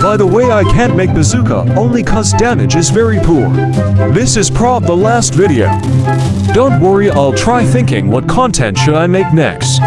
By the way I can't make bazooka only cause damage is very poor. This is prob the last video. Don't worry I'll try thinking what content should I make next.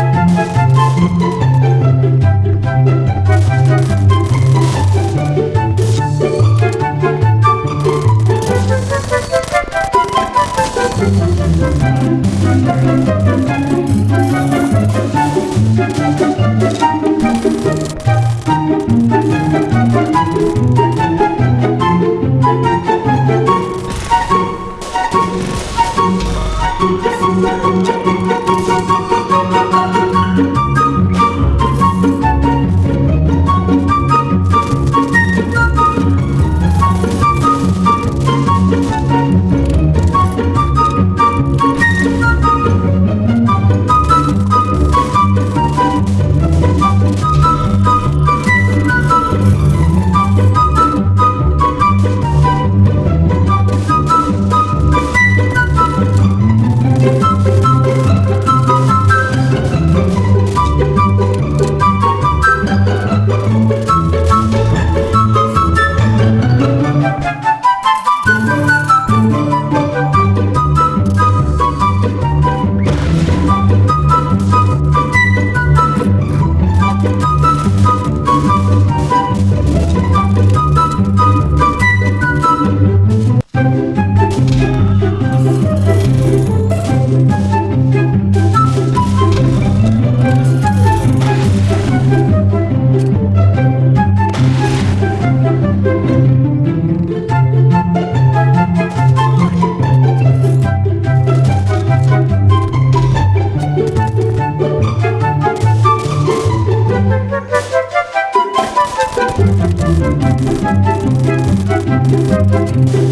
Thank you.